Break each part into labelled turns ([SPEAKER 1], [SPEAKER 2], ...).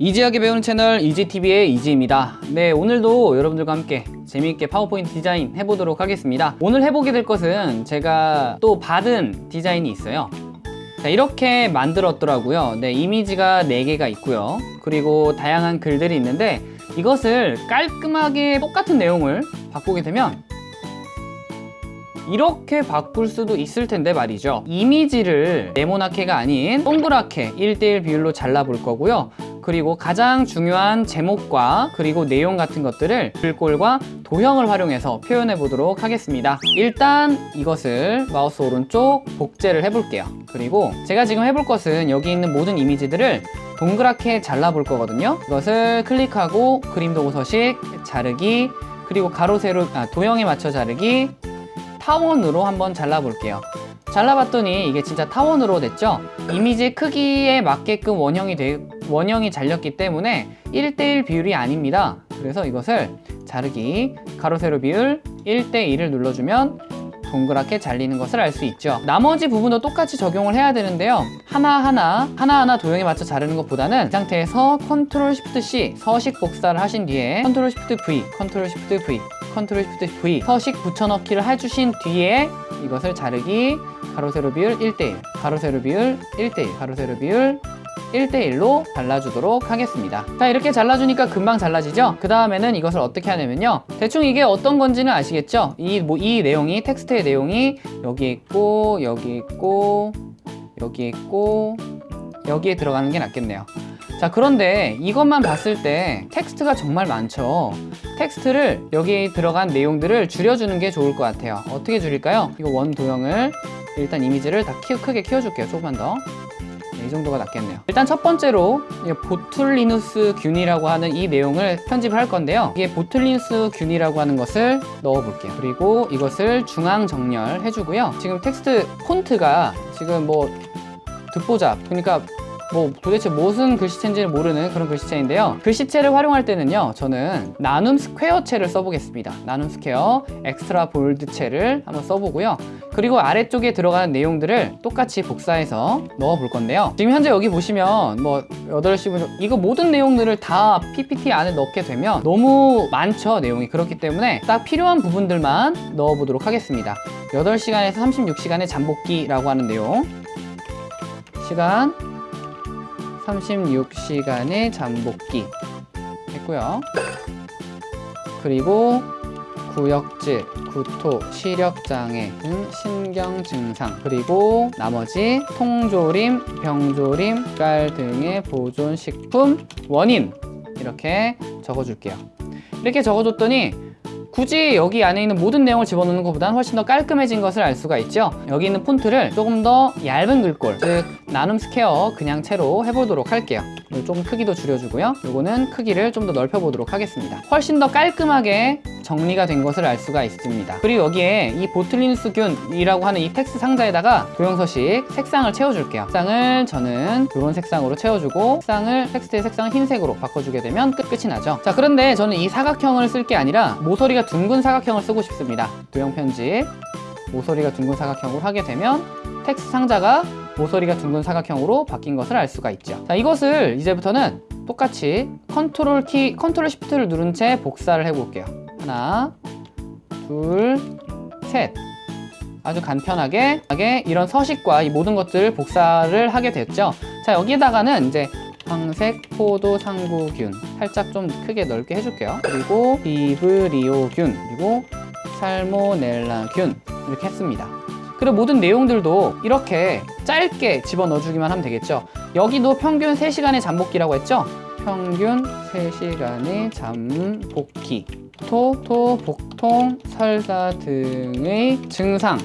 [SPEAKER 1] 이지하게 배우는 채널 이지TV의 이지입니다. 네 오늘도 여러분들과 함께 재미있게 파워포인트 디자인 해보도록 하겠습니다. 오늘 해보게 될 것은 제가 또 받은 디자인이 있어요. 자, 이렇게 만들었더라고요. 네 이미지가 4개가 있고요. 그리고 다양한 글들이 있는데 이것을 깔끔하게 똑같은 내용을 바꾸게 되면 이렇게 바꿀 수도 있을 텐데 말이죠. 이미지를 네모나케가 아닌 동그랗게 1대1 비율로 잘라 볼 거고요 그리고 가장 중요한 제목과 그리고 내용 같은 것들을 글꼴과 도형을 활용해서 표현해 보도록 하겠습니다. 일단 이것을 마우스 오른쪽 복제를 해 볼게요. 그리고 제가 지금 해볼 것은 여기 있는 모든 이미지들을 동그랗게 잘라 볼 거거든요. 이것을 클릭하고 그림 도구 서식 자르기 그리고 가로 세로 아, 도형에 맞춰 자르기 타원으로 한번 잘라볼게요 잘라봤더니 이게 진짜 타원으로 됐죠? 이미지 크기에 맞게끔 원형이 되, 원형이 잘렸기 때문에 1대1 비율이 아닙니다. 그래서 이것을 자르기 가로 세로 비율 1대1을 눌러주면 동그랗게 잘리는 것을 알 수 있죠. 나머지 부분도 똑같이 적용을 해야 되는데요. 하나하나 하나하나 도형에 맞춰 자르는 것보다는 이 상태에서 control shift C 서식 복사를 하신 뒤에 control shift V control shift V control shift V 서식 붙여넣기를 해주신 뒤에 이것을 자르기 가로 세로 비율 1대1 가로 세로 비율 1대1 가로 세로 비율 1대1로 잘라주도록 하겠습니다 자 이렇게 잘라주니까 금방 잘라지죠? 그 다음에는 이것을 어떻게 하냐면요 대충 이게 어떤 건지는 아시겠죠? 이, 뭐, 이 내용이 텍스트의 내용이 여기 있고 여기 있고 여기 있고 여기에 들어가는 게 낫겠네요 자 그런데 이것만 봤을 때 텍스트가 정말 많죠. 텍스트를 여기 들어간 내용들을 줄여주는 게 좋을 것 같아요. 어떻게 줄일까요? 이거 원 도형을 일단 이미지를 다 키, 크게 키워줄게요 조금만 더. 네, 이 정도가 낫겠네요. 일단 첫 번째로 보툴리누스 균이라고 하는 이 내용을 편집을 할 건데요. 이게 보툴리누스 균이라고 하는 것을 넣어 볼게요. 그리고 이것을 중앙 정렬 해주고요. 지금 텍스트 폰트가 지금 뭐 듣보잡 그러니까 뭐 도대체 무슨 글씨체인지를 모르는 그런 글씨체인데요. 글씨체를 활용할 때는요 저는 나눔 스퀘어체를 써보겠습니다. 나눔 스퀘어 extra bold체를 한번 써보고요. 그리고 아래쪽에 들어가는 내용들을 똑같이 복사해서 넣어 볼 건데요. 지금 현재 여기 보시면 뭐 8시 분 이거 모든 내용들을 다 PPT 안에 넣게 되면 너무 많죠 내용이. 그렇기 때문에 딱 필요한 부분들만 넣어 보도록 하겠습니다. 8시간에서 36시간의 잠복기라고 하는 내용. 시간 36시간의 잠복기 했고요. 그리고 구역질, 구토, 시력장애 등 신경 증상 그리고 나머지 통조림, 병조림, 깔 등의 보존식품 원인 이렇게 적어줄게요. 이렇게 적어줬더니 굳이 여기 안에 있는 모든 내용을 집어넣는 것보다는 훨씬 더 깔끔해진 것을 알 수가 있죠. 여기 있는 폰트를 조금 더 얇은 글꼴 즉 나눔 스퀘어 그냥 체로 해보도록 할게요. 조금 크기도 줄여주고요. 요거는 크기를 좀 더 넓혀 보도록 하겠습니다. 훨씬 더 깔끔하게 정리가 된 것을 알 수가 있습니다. 그리고 여기에 이 보툴리누스 균이라고 하는 이 텍스트 상자에다가 도형서식 색상을 채워줄게요. 색상을 저는 이런 색상으로 채워주고 색상을 텍스트의 색상을 흰색으로 바꿔주게 되면 끝, 끝이 나죠. 자 그런데 저는 이 사각형을 쓸 게 아니라 모서리가 둥근 사각형을 쓰고 싶습니다. 도형 편집. 모서리가 둥근 사각형으로 하게 되면 텍스트 상자가 모서리가 둥근 사각형으로 바뀐 것을 알 수가 있죠. 자 이것을 이제부터는 똑같이 컨트롤 키 컨트롤 시프트를 누른 채 복사를 해 볼게요. 하나 둘 셋. 아주 간편하게 이런 서식과 이 모든 것들을 복사를 하게 됐죠. 자 여기다가는 이제 황색 포도 상구균 살짝 좀 크게 넓게 해줄게요. 그리고 비브리오균 그리고 살모넬라균 이렇게 했습니다. 그리고 모든 내용들도 이렇게 짧게 집어넣어 주기만 하면 되겠죠? 여기도 평균 3시간의 잠복기라고 했죠? 평균 3시간의 잠복기. 토, 토, 복통, 설사 등의 증상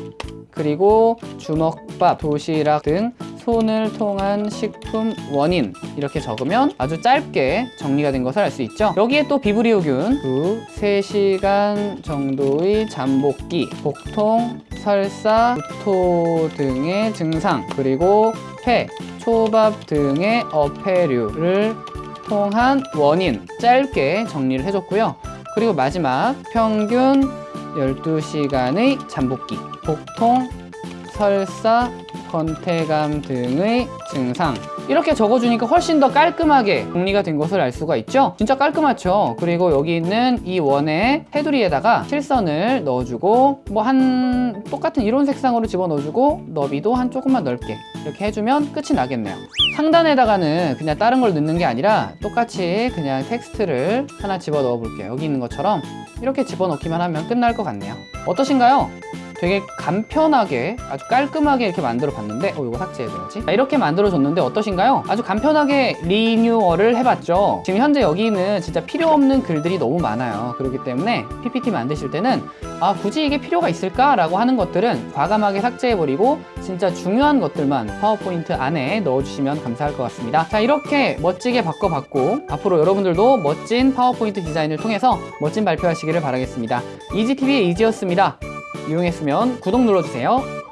[SPEAKER 1] 그리고 주먹밥, 도시락 등 손을 통한 식품 원인 이렇게 적으면 아주 짧게 정리가 된 것을 알 수 있죠. 여기에 또 비브리오균 그 3시간 정도의 잠복기 복통, 설사, 구토 등의 증상 그리고 폐, 초밥 등의 어패류를 통한 원인 짧게 정리를 해줬고요. 그리고 마지막 평균 12시간의 잠복기 복통, 설사, 건태감 등의 증상. 이렇게 적어주니까 훨씬 더 깔끔하게 정리가 된 것을 알 수가 있죠? 진짜 깔끔하죠? 그리고 여기 있는 이 원의 테두리에다가 실선을 넣어주고 뭐 한 똑같은 이런 색상으로 집어넣어주고 너비도 한 조금만 넓게 이렇게 해주면 끝이 나겠네요. 상단에다가는 그냥 다른 걸 넣는 게 아니라 똑같이 그냥 텍스트를 하나 집어넣어 볼게요. 여기 있는 것처럼. 이렇게 집어넣기만 하면 끝날 것 같네요. 어떠신가요? 되게 간편하게 아주 깔끔하게 이렇게 만들어 봤는데 어 이거 삭제해줘야지? 자, 이렇게 만들어 줬는데 어떠신가요? 아주 간편하게 리뉴얼을 해봤죠. 지금 현재 여기는 진짜 필요 없는 글들이 너무 많아요. 그렇기 때문에 PPT 만드실 때는 아 굳이 이게 필요가 있을까? 라고 하는 것들은 과감하게 삭제해버리고 진짜 중요한 것들만 파워포인트 안에 넣어주시면 감사할 것 같습니다. 자 이렇게 멋지게 바꿔봤고 앞으로 여러분들도 멋진 파워포인트 디자인을 통해서 멋진 발표하시기를 바라겠습니다. 이지TV의 이지였습니다 이용했으면 구독 눌러주세요.